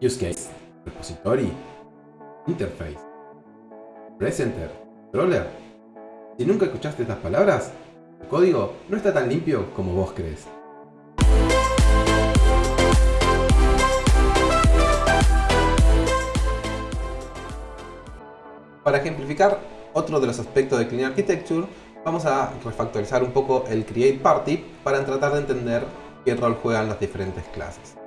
use case, repository, interface, presenter, controller. Si nunca escuchaste estas palabras, el código no está tan limpio como vos crees. Para ejemplificar otro de los aspectos de Clean Architecture, vamos a refactorizar un poco el Create Party para tratar de entender qué rol juegan las diferentes clases.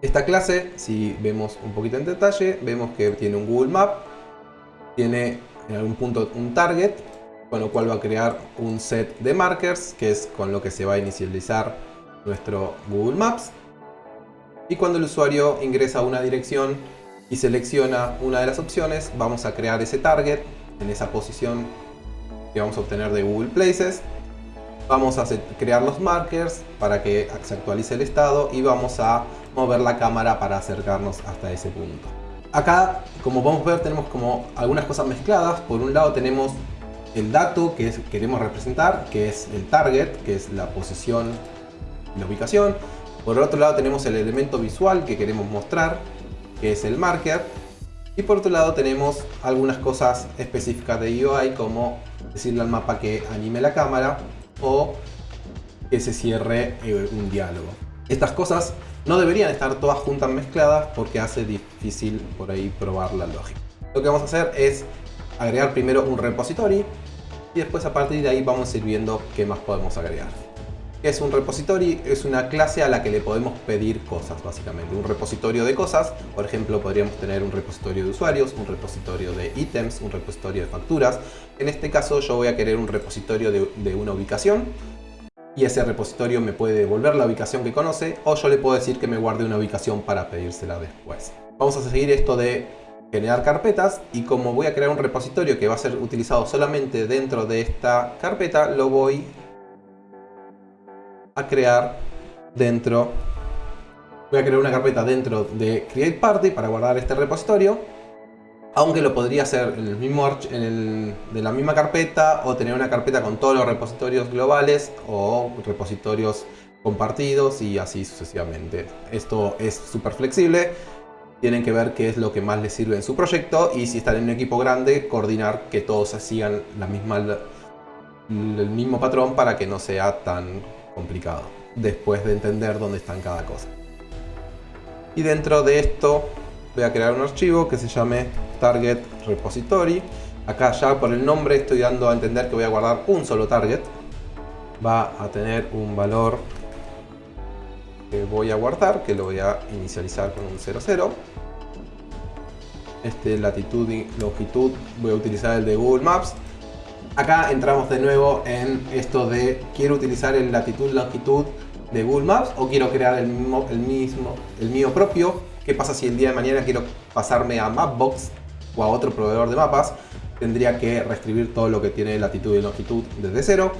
Esta clase, si vemos un poquito en detalle, vemos que tiene un Google Map, tiene en algún punto un target, con lo cual va a crear un set de markers, que es con lo que se va a inicializar nuestro Google Maps. Y cuando el usuario ingresa a una dirección y selecciona una de las opciones, vamos a crear ese target en esa posición que vamos a obtener de Google Places. Vamos a crear los markers para que se actualice el estado y vamos a mover la cámara para acercarnos hasta ese punto. Acá, como podemos ver, tenemos como algunas cosas mezcladas. Por un lado tenemos el dato que queremos representar, que es el target, que es la posición la ubicación. Por otro lado tenemos el elemento visual que queremos mostrar, que es el marker. Y por otro lado tenemos algunas cosas específicas de UI como decirle al mapa que anime la cámara o que se cierre eh, un diálogo. Estas cosas no deberían estar todas juntas mezcladas porque hace difícil por ahí probar la lógica. Lo que vamos a hacer es agregar primero un repository y después a partir de ahí vamos a ir viendo qué más podemos agregar. ¿Qué es un repository? Es una clase a la que le podemos pedir cosas básicamente. Un repositorio de cosas, por ejemplo podríamos tener un repositorio de usuarios, un repositorio de ítems, un repositorio de facturas. En este caso yo voy a querer un repositorio de, de una ubicación y ese repositorio me puede devolver la ubicación que conoce o yo le puedo decir que me guarde una ubicación para pedírsela después. Vamos a seguir esto de generar carpetas y como voy a crear un repositorio que va a ser utilizado solamente dentro de esta carpeta, lo voy a crear dentro voy a crear una carpeta dentro de Create Party para guardar este repositorio aunque lo podría hacer en, el mismo en de la misma carpeta o tener una carpeta con todos los repositorios globales o repositorios compartidos y así sucesivamente. Esto es súper flexible, tienen que ver qué es lo que más les sirve en su proyecto y si están en un equipo grande, coordinar que todos sigan la misma, el mismo patrón para que no sea tan complicado después de entender dónde están cada cosa. Y dentro de esto voy a crear un archivo que se llame target repository. Acá ya por el nombre estoy dando a entender que voy a guardar un solo target. Va a tener un valor que voy a guardar, que lo voy a inicializar con un 00. Este latitud y longitud voy a utilizar el de Google Maps. Acá entramos de nuevo en esto de quiero utilizar el latitud longitud de Google Maps o quiero crear el mismo, el mismo, el mío propio ¿Qué pasa si el día de mañana quiero pasarme a Mapbox o a otro proveedor de mapas? Tendría que reescribir todo lo que tiene latitud y longitud desde cero.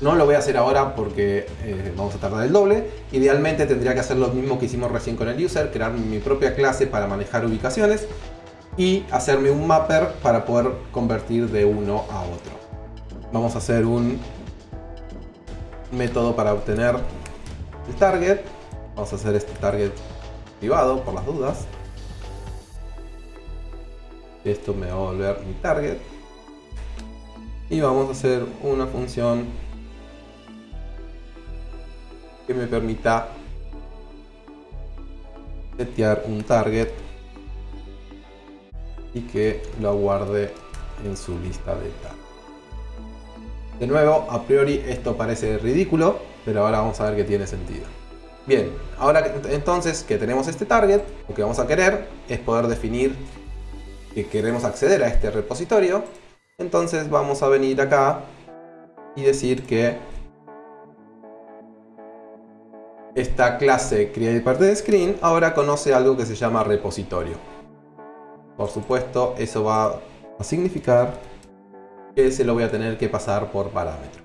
No lo voy a hacer ahora porque eh, vamos a tardar el doble. Idealmente tendría que hacer lo mismo que hicimos recién con el user, crear mi propia clase para manejar ubicaciones y hacerme un mapper para poder convertir de uno a otro. Vamos a hacer un método para obtener el target. Vamos a hacer este target por las dudas. Esto me va a volver mi target. Y vamos a hacer una función que me permita setear un target y que lo guarde en su lista de target. De nuevo, a priori esto parece ridículo, pero ahora vamos a ver que tiene sentido. Bien, ahora entonces que tenemos este target, lo que vamos a querer es poder definir que queremos acceder a este repositorio. Entonces vamos a venir acá y decir que esta clase screen ahora conoce algo que se llama repositorio. Por supuesto, eso va a significar que se lo voy a tener que pasar por parámetro.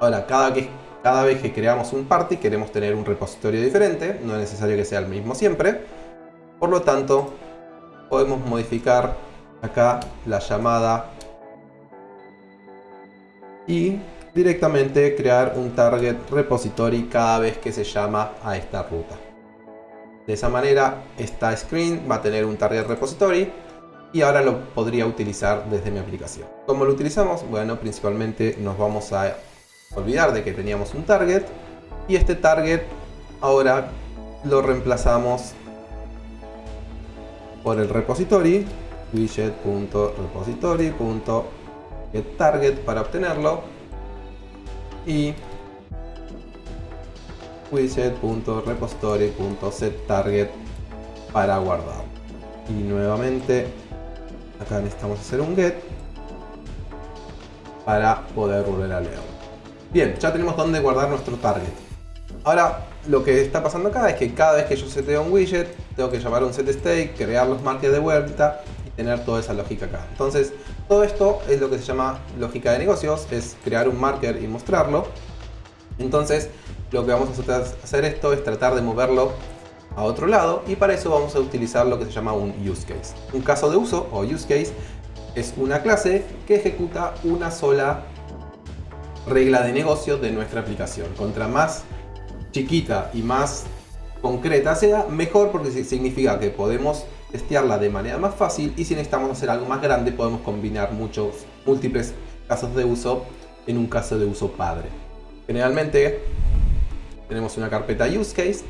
Ahora, cada cada vez que creamos un party queremos tener un repositorio diferente, no es necesario que sea el mismo siempre. Por lo tanto, podemos modificar acá la llamada y directamente crear un target repository cada vez que se llama a esta ruta. De esa manera, esta screen va a tener un target repository y ahora lo podría utilizar desde mi aplicación. ¿Cómo lo utilizamos? Bueno, principalmente nos vamos a olvidar de que teníamos un target y este target ahora lo reemplazamos por el repository widget.repository.getTarget para obtenerlo y widget.repository.setTarget para guardar. Y nuevamente acá necesitamos hacer un get para poder volver a leer. Bien, ya tenemos dónde guardar nuestro target. Ahora, lo que está pasando acá es que cada vez que yo seteo un widget, tengo que llamar a un setState, crear los markers de vuelta y tener toda esa lógica acá. Entonces, todo esto es lo que se llama lógica de negocios, es crear un marker y mostrarlo. Entonces, lo que vamos a hacer esto es tratar de moverlo a otro lado y para eso vamos a utilizar lo que se llama un use case. Un caso de uso o use case es una clase que ejecuta una sola regla de negocio de nuestra aplicación. Contra más chiquita y más concreta sea, mejor porque significa que podemos testearla de manera más fácil y si necesitamos hacer algo más grande podemos combinar muchos múltiples casos de uso en un caso de uso padre. Generalmente tenemos una carpeta use case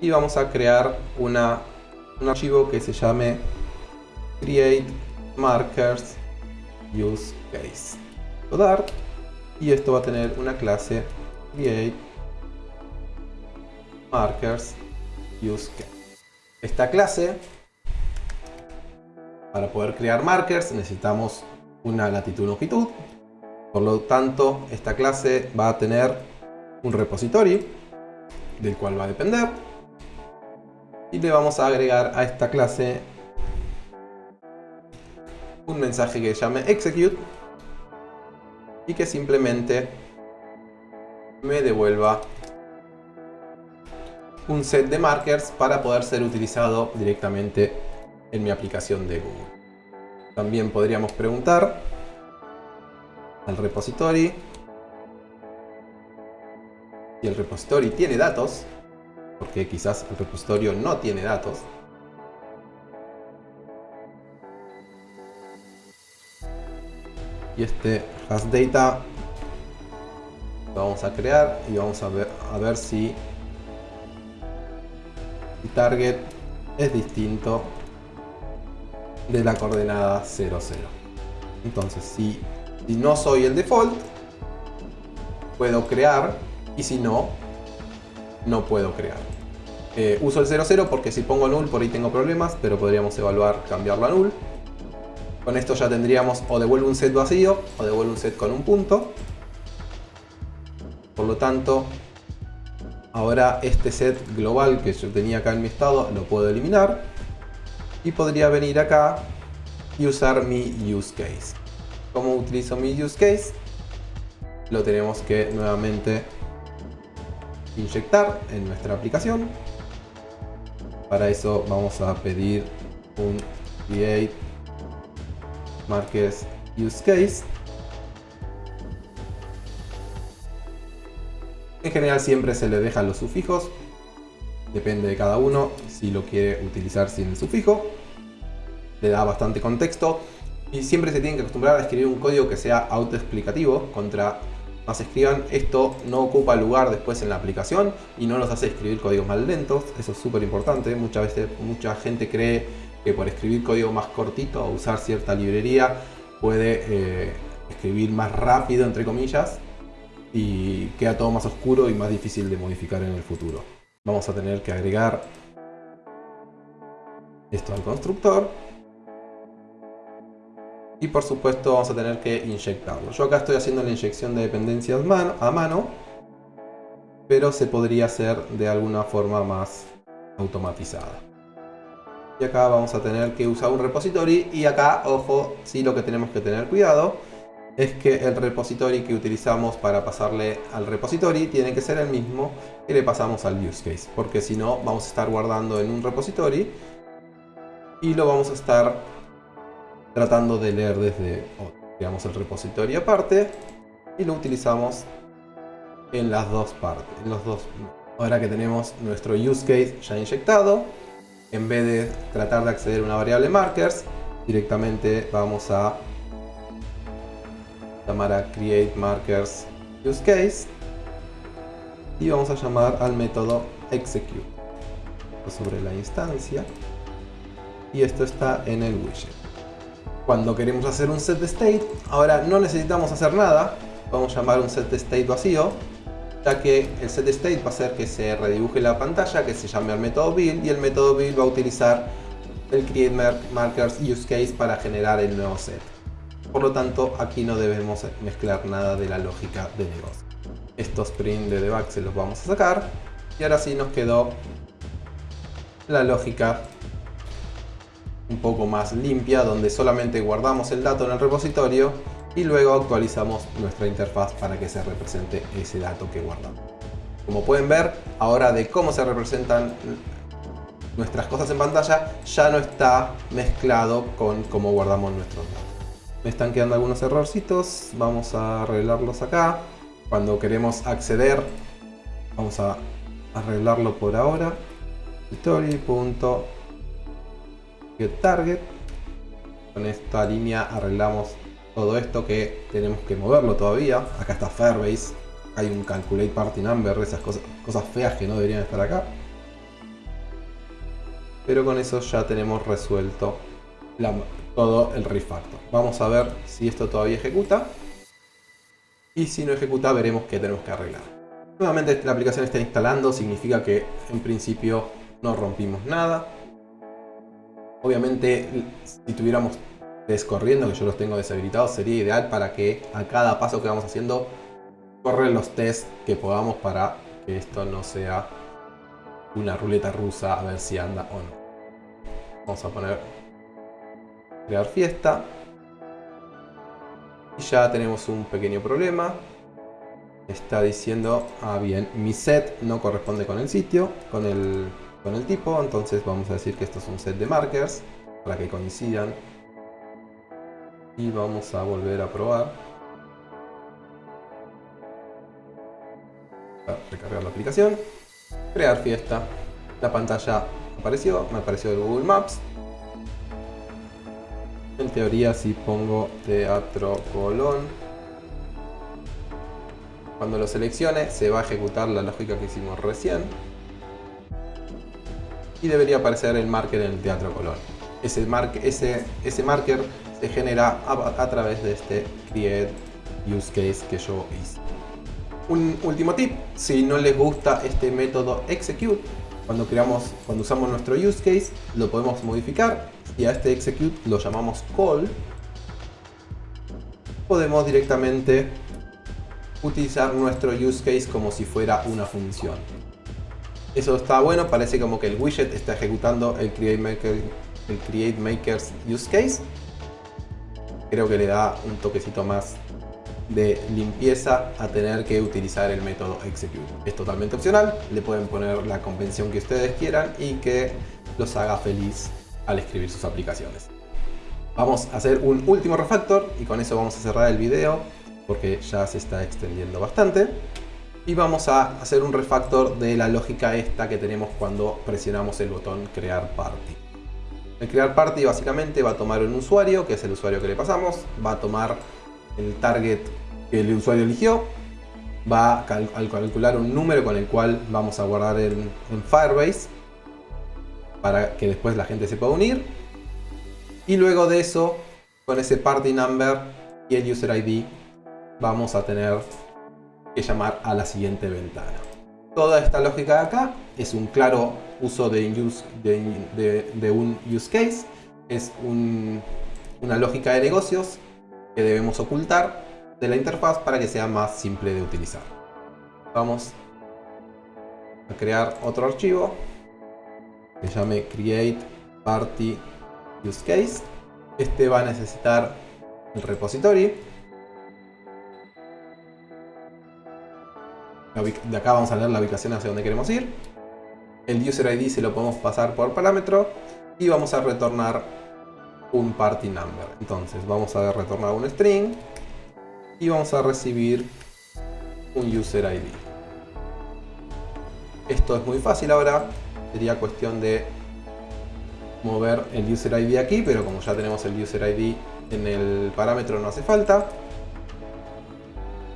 y vamos a crear una, un archivo que se llame create markers use case y esto va a tener una clase create markers use case. Esta clase, para poder crear markers necesitamos una latitud longitud. Por lo tanto, esta clase va a tener un repository del cual va a depender. Y le vamos a agregar a esta clase un mensaje que llame execute y que simplemente me devuelva un set de markers para poder ser utilizado directamente en mi aplicación de Google. También podríamos preguntar al repository si el repository tiene datos, porque quizás el repositorio no tiene datos. Y este has data lo vamos a crear y vamos a ver, a ver si target es distinto de la coordenada 00. Entonces, si, si no soy el default, puedo crear y si no, no puedo crear. Eh, uso el 00 porque si pongo null por ahí tengo problemas, pero podríamos evaluar cambiarlo a null. Con esto ya tendríamos o devuelve un set vacío o devuelve un set con un punto. Por lo tanto, Ahora este set global que yo tenía acá en mi estado lo puedo eliminar. Y podría venir acá y usar mi use case. ¿Cómo utilizo mi use case? Lo tenemos que nuevamente inyectar en nuestra aplicación. Para eso vamos a pedir un create marques use case En general siempre se le dejan los sufijos. Depende de cada uno si lo quiere utilizar sin el sufijo. Le da bastante contexto. Y siempre se tienen que acostumbrar a escribir un código que sea autoexplicativo. Contra más escriban, esto no ocupa lugar después en la aplicación y no nos hace escribir códigos más lentos. Eso es súper importante. Muchas veces mucha gente cree que por escribir código más cortito o usar cierta librería puede eh, escribir más rápido, entre comillas, y queda todo más oscuro y más difícil de modificar en el futuro. Vamos a tener que agregar esto al constructor y por supuesto vamos a tener que inyectarlo. Yo acá estoy haciendo la inyección de dependencias a mano, pero se podría hacer de alguna forma más automatizada. Y acá vamos a tener que usar un repository y acá, ojo, sí lo que tenemos que tener cuidado es que el repository que utilizamos para pasarle al repository tiene que ser el mismo que le pasamos al use case, porque si no vamos a estar guardando en un repository y lo vamos a estar tratando de leer desde Creamos el repository aparte y lo utilizamos en las dos partes, en los dos Ahora que tenemos nuestro use case ya inyectado, en vez de tratar de acceder a una variable markers, directamente vamos a llamar a create markers use case y vamos a llamar al método execute sobre la instancia y esto está en el widget. Cuando queremos hacer un set state, ahora no necesitamos hacer nada, vamos a llamar un set state vacío, ya que el set state va a hacer que se redibuje la pantalla, que se llame al método build y el método build va a utilizar el create markers use case para generar el nuevo set. Por lo tanto, aquí no debemos mezclar nada de la lógica de negocio. Estos print de debug se los vamos a sacar y ahora sí nos quedó la lógica un poco más limpia donde solamente guardamos el dato en el repositorio y luego actualizamos nuestra interfaz para que se represente ese dato que guardamos. Como pueden ver, ahora de cómo se representan nuestras cosas en pantalla ya no está mezclado con cómo guardamos nuestros datos. Me están quedando algunos errorcitos, vamos a arreglarlos acá. Cuando queremos acceder, vamos a arreglarlo por ahora target Con esta línea arreglamos todo esto que tenemos que moverlo todavía. Acá está Fairbase. Hay un Calculate Party Number, esas cosas, feas que no deberían estar acá. Pero con eso ya tenemos resuelto todo el refactor. Vamos a ver si esto todavía ejecuta. Y si no ejecuta veremos qué tenemos que arreglar. Nuevamente la aplicación está instalando, significa que en principio no rompimos nada. Obviamente, si tuviéramos test corriendo, que yo los tengo deshabilitados, sería ideal para que a cada paso que vamos haciendo corren los tests que podamos para que esto no sea una ruleta rusa a ver si anda o no. Vamos a poner crear fiesta. Y ya tenemos un pequeño problema. Está diciendo, ah bien, mi set no corresponde con el sitio, con el con el tipo, entonces vamos a decir que esto es un set de markers para que coincidan. Y vamos a volver a probar. Recargar la aplicación. Crear fiesta. La pantalla apareció, me apareció el Google Maps. En teoría si pongo teatro colón, cuando lo seleccione se va a ejecutar la lógica que hicimos recién y debería aparecer el marker en el Teatro Colón. Ese, ese, ese marker se genera a, través de este create use case que yo hice. Un último tip, si no les gusta este método execute, cuando, creamos, cuando usamos nuestro use case, lo podemos modificar y a este execute lo llamamos call. Podemos directamente utilizar nuestro use case como si fuera una función. Eso está bueno, parece como que el widget está ejecutando el Create, Maker, el Create Makers Use Case. Creo que le da un toquecito más de limpieza a tener que utilizar el método execute. Es totalmente opcional, le pueden poner la convención que ustedes quieran y que los haga feliz al escribir sus aplicaciones. Vamos a hacer un último refactor y con eso vamos a cerrar el video porque ya se está extendiendo bastante y vamos a hacer un refactor de la lógica esta que tenemos cuando presionamos el botón crear party. El crear party básicamente va a tomar un usuario, que es el usuario que le pasamos, va a tomar el target que el usuario eligió, va a calcular un número con el cual vamos a guardar en, en Firebase para que después la gente se pueda unir y luego de eso con ese party number y el user ID vamos a tener que llamar a la siguiente ventana. Toda esta lógica de acá es un claro uso de, un use case, es una lógica de negocios que debemos ocultar de la interfaz para que sea más simple de utilizar. Vamos a crear otro archivo que llame create party use case. Este va a necesitar el repository De acá vamos a leer la ubicación hacia donde queremos ir. El user ID se lo podemos pasar por parámetro. Y vamos a retornar un party number. Entonces vamos a retornar un string. Y vamos a recibir un user ID. Esto es muy fácil ahora, sería cuestión de mover el user ID aquí, pero como ya tenemos el user ID en el parámetro no hace falta.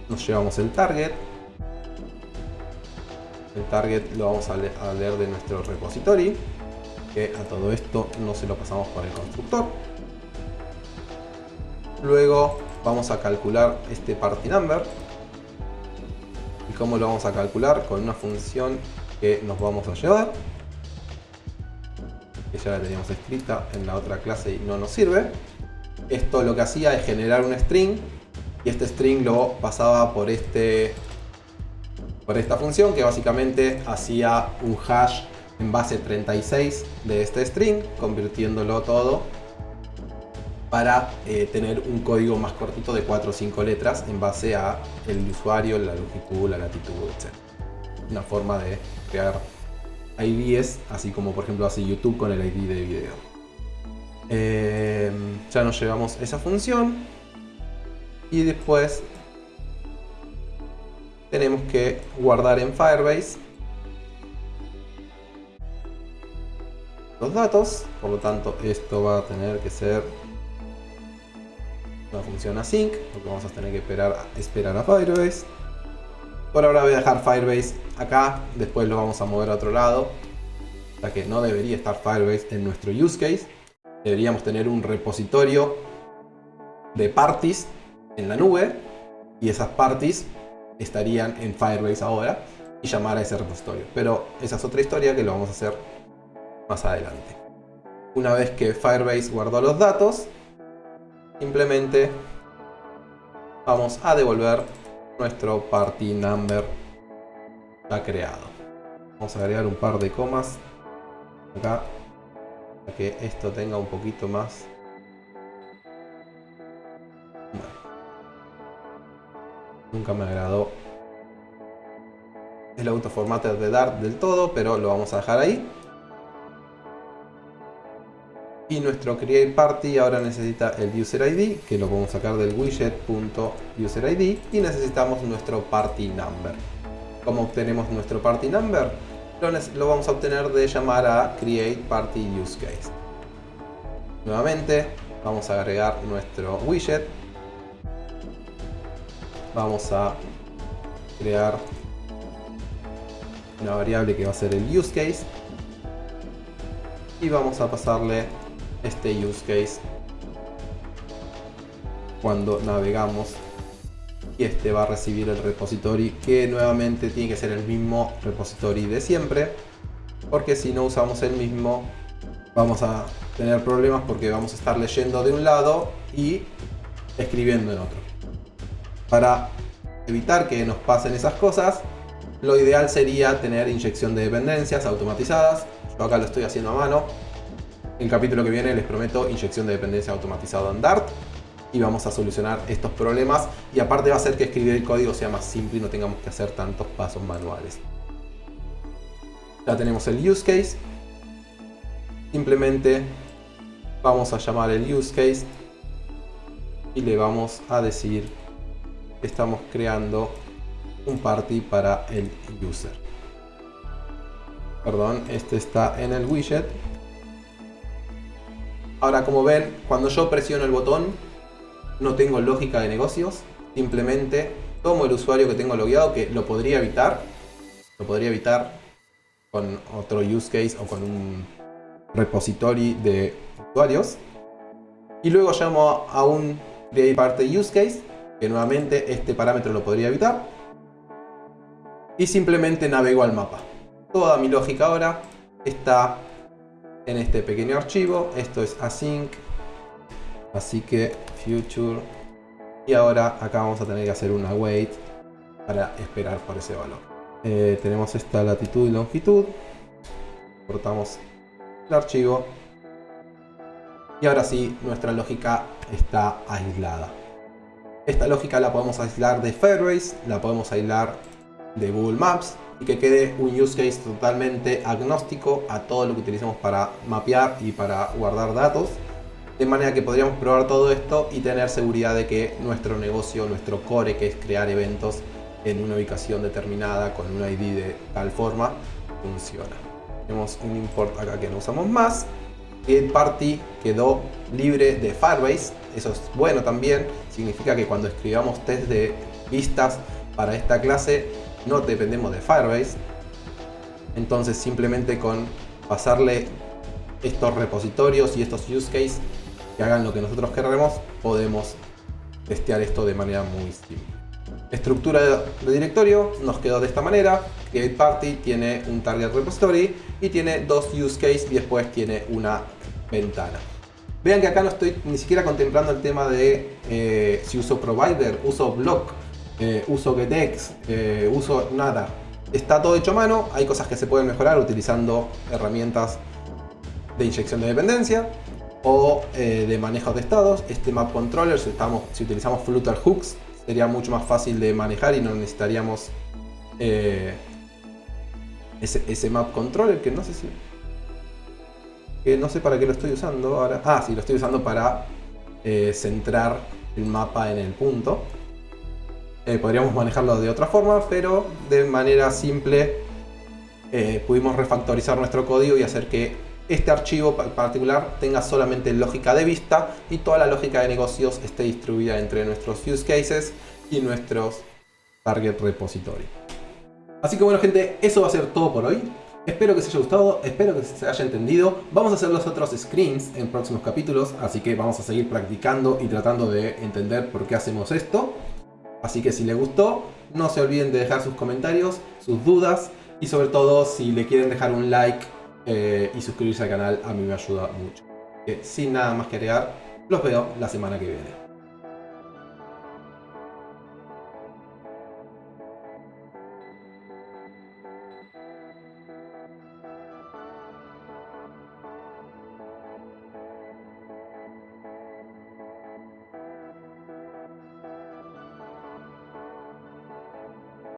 Nos llevamos el target. Target lo vamos a, leer de nuestro repository, que a todo esto no se lo pasamos por el constructor. Luego vamos a calcular este party number. ¿Y cómo lo vamos a calcular? Con una función que nos vamos a llevar que ya la teníamos escrita en la otra clase y no nos sirve. Esto lo que hacía es generar un string y este string lo pasaba por, este, por esta función que básicamente hacía un hash en base 36 de este string, convirtiéndolo todo para eh, tener un código más cortito de 4 o 5 letras en base a el usuario, la longitud, la latitud, etc. Una forma de crear IDs, así como por ejemplo hace YouTube con el ID de video. Eh, ya nos llevamos esa función y después tenemos que guardar en Firebase los datos, por lo tanto esto va a tener que ser una función async, porque vamos a tener que esperar, esperar a Firebase. Por ahora voy a dejar Firebase acá, después lo vamos a mover a otro lado. Ya que no debería estar Firebase en nuestro use case. Deberíamos tener un repositorio de parties en la nube. Y esas parties estarían en Firebase ahora y llamar a ese repositorio. Pero esa es otra historia que lo vamos a hacer más adelante. Una vez que Firebase guardó los datos, simplemente vamos a devolver nuestro party number ya creado. Vamos a agregar un par de comas acá para que esto tenga un poquito más nunca me agradó el autoformatter de Dart del todo pero lo vamos a dejar ahí. Y nuestro create party ahora necesita el user ID que lo podemos sacar del widget.userid y necesitamos nuestro party number. ¿Cómo obtenemos nuestro party number? Lo vamos a obtener de llamar a create party use case. Nuevamente vamos a agregar nuestro widget vamos a crear una variable que va a ser el use case. Y vamos a pasarle este use case cuando navegamos. Y este va a recibir el repository que nuevamente tiene que ser el mismo repository de siempre. Porque si no usamos el mismo vamos a tener problemas porque vamos a estar leyendo de un lado y escribiendo en otro para evitar que nos pasen esas cosas lo ideal sería tener inyección de dependencias automatizadas yo acá lo estoy haciendo a mano el capítulo que viene les prometo inyección de dependencia automatizada en Dart y vamos a solucionar estos problemas y aparte va a hacer que escribir el código sea más simple y no tengamos que hacer tantos pasos manuales. Ya tenemos el use case. Simplemente vamos a llamar el use case y le vamos a decir estamos creando un party para el user. Perdón, este está en el widget Ahora, como ven, cuando yo presiono el botón, no tengo lógica de negocios. Simplemente tomo el usuario que tengo logueado, que lo podría evitar. Lo podría evitar con otro use case o con un repository de usuarios. Y luego llamo a un create party use case, que nuevamente este parámetro lo podría evitar. Y simplemente navego al mapa. Toda mi lógica ahora está en este pequeño archivo. Esto es async. Así que future. Y ahora acá vamos a tener que hacer una wait para esperar por ese valor. Eh, tenemos esta latitud y longitud. Cortamos el archivo. Y ahora sí, nuestra lógica está aislada. Esta lógica la podemos aislar de Firebase, la podemos aislar de Google Maps, y que quede un use case totalmente agnóstico a todo lo que utilicemos para mapear y para guardar datos. De manera que podríamos probar todo esto y tener seguridad de que nuestro negocio, nuestro core, que es crear eventos en una ubicación determinada con un ID de tal forma, funciona. Tenemos un import acá que no usamos más. Create Party quedó libre de Firebase. Eso es bueno también. Significa que cuando escribamos test de vistas para esta clase no dependemos de Firebase. Entonces simplemente con pasarle estos repositorios y estos use cases que hagan lo que nosotros queremos, podemos testear esto de manera muy simple. Estructura de directorio nos quedó de esta manera. Create Party tiene un target repository y tiene dos use cases y después tiene una ventana. Vean que acá no estoy ni siquiera contemplando el tema de eh, si uso provider, uso block, eh, uso getx, eh, uso nada. Está todo hecho a mano, hay cosas que se pueden mejorar utilizando herramientas de inyección de dependencia o de manejo de estados. Este map controller, si, estamos, si utilizamos Flutter hooks, sería mucho más fácil de manejar y no necesitaríamos ese, ese map controller que no sé si que no sé para qué lo estoy usando ahora. Ah, sí, lo estoy usando para eh, centrar el mapa en el punto. Eh, podríamos manejarlo de otra forma, pero de manera simple eh, pudimos refactorizar nuestro código y hacer que este archivo particular tenga solamente lógica de vista y toda la lógica de negocios esté distribuida entre nuestros use cases y nuestros target repository. Así que bueno gente, eso va a ser todo por hoy. Espero que os haya gustado, espero que se haya entendido. Vamos a hacer los otros screens en próximos capítulos, así que vamos a seguir practicando y tratando de entender por qué hacemos esto. Así que si les gustó, no se olviden de dejar sus comentarios, sus dudas y sobre todo si le quieren dejar un like eh, y suscribirse al canal, a mí me ayuda mucho. sin nada más que agregar, los veo la semana que viene.